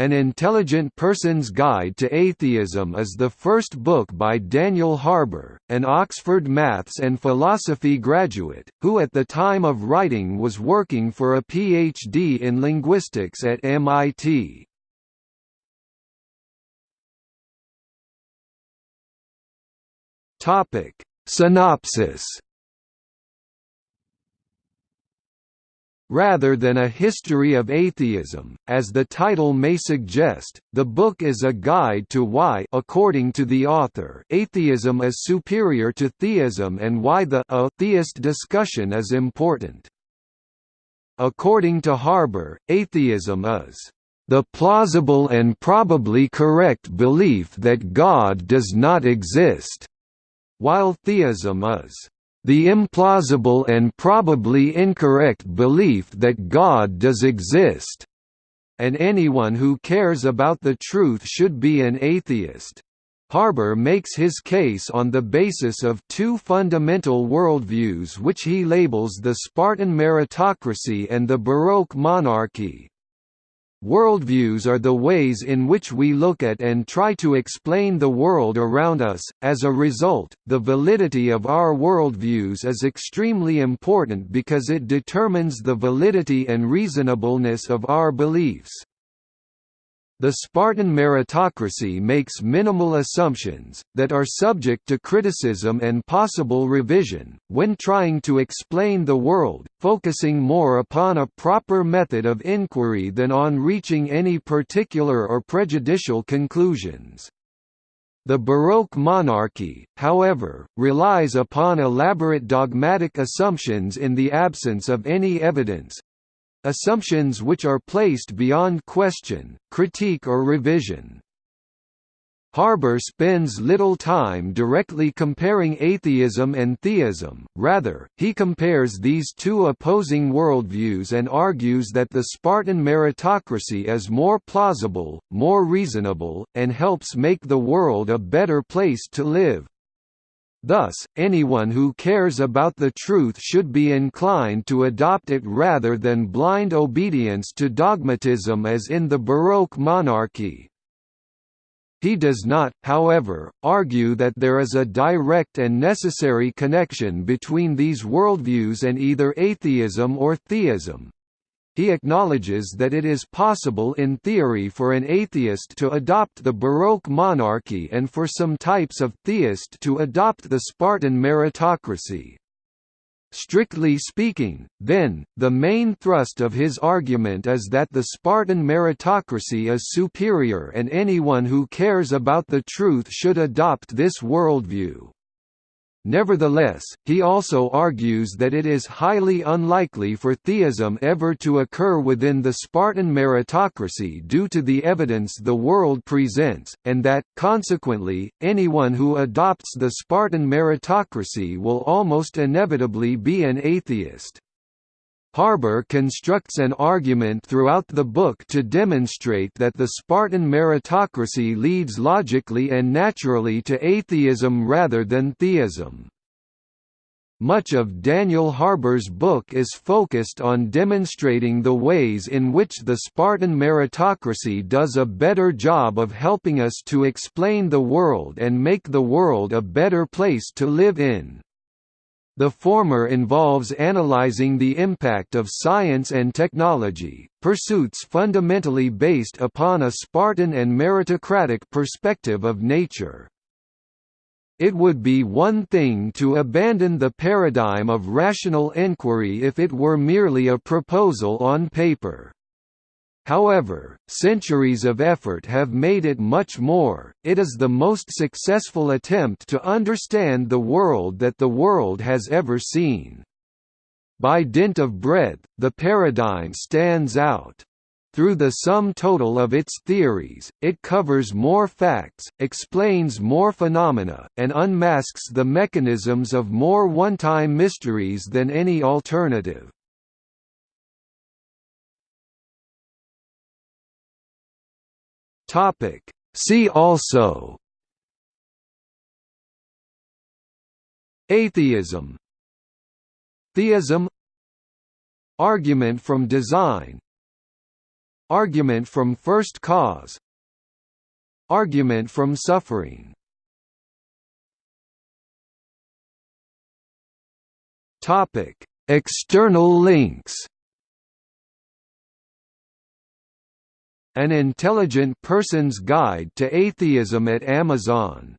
An Intelligent Person's Guide to Atheism is the first book by Daniel Harbour, an Oxford maths and philosophy graduate, who at the time of writing was working for a PhD in linguistics at MIT. Synopsis Rather than a history of atheism, as the title may suggest, the book is a guide to why according to the author atheism is superior to theism and why the theist discussion is important. According to Harbour, atheism is the plausible and probably correct belief that God does not exist, while theism is the implausible and probably incorrect belief that God does exist, and anyone who cares about the truth should be an atheist. Harbour makes his case on the basis of two fundamental worldviews which he labels the Spartan meritocracy and the Baroque monarchy. Worldviews are the ways in which we look at and try to explain the world around us. As a result, the validity of our worldviews is extremely important because it determines the validity and reasonableness of our beliefs. The Spartan meritocracy makes minimal assumptions, that are subject to criticism and possible revision, when trying to explain the world, focusing more upon a proper method of inquiry than on reaching any particular or prejudicial conclusions. The Baroque monarchy, however, relies upon elaborate dogmatic assumptions in the absence of any evidence, Assumptions which are placed beyond question, critique or revision. Harbour spends little time directly comparing atheism and theism, rather, he compares these two opposing worldviews and argues that the Spartan meritocracy is more plausible, more reasonable, and helps make the world a better place to live. Thus, anyone who cares about the truth should be inclined to adopt it rather than blind obedience to dogmatism as in the Baroque monarchy. He does not, however, argue that there is a direct and necessary connection between these worldviews and either atheism or theism, he acknowledges that it is possible in theory for an atheist to adopt the Baroque monarchy and for some types of theist to adopt the Spartan meritocracy. Strictly speaking, then, the main thrust of his argument is that the Spartan meritocracy is superior and anyone who cares about the truth should adopt this worldview. Nevertheless, he also argues that it is highly unlikely for theism ever to occur within the Spartan meritocracy due to the evidence the world presents, and that, consequently, anyone who adopts the Spartan meritocracy will almost inevitably be an atheist. Harbour constructs an argument throughout the book to demonstrate that the Spartan meritocracy leads logically and naturally to atheism rather than theism. Much of Daniel Harbour's book is focused on demonstrating the ways in which the Spartan meritocracy does a better job of helping us to explain the world and make the world a better place to live in. The former involves analyzing the impact of science and technology, pursuits fundamentally based upon a Spartan and meritocratic perspective of nature. It would be one thing to abandon the paradigm of rational inquiry if it were merely a proposal on paper. However, centuries of effort have made it much more, it is the most successful attempt to understand the world that the world has ever seen. By dint of breadth, the paradigm stands out. Through the sum total of its theories, it covers more facts, explains more phenomena, and unmasks the mechanisms of more one-time mysteries than any alternative. Topic. See also. Atheism. Theism. Argument from design. Argument from first cause. Argument from suffering. External links An Intelligent Person's Guide to Atheism at Amazon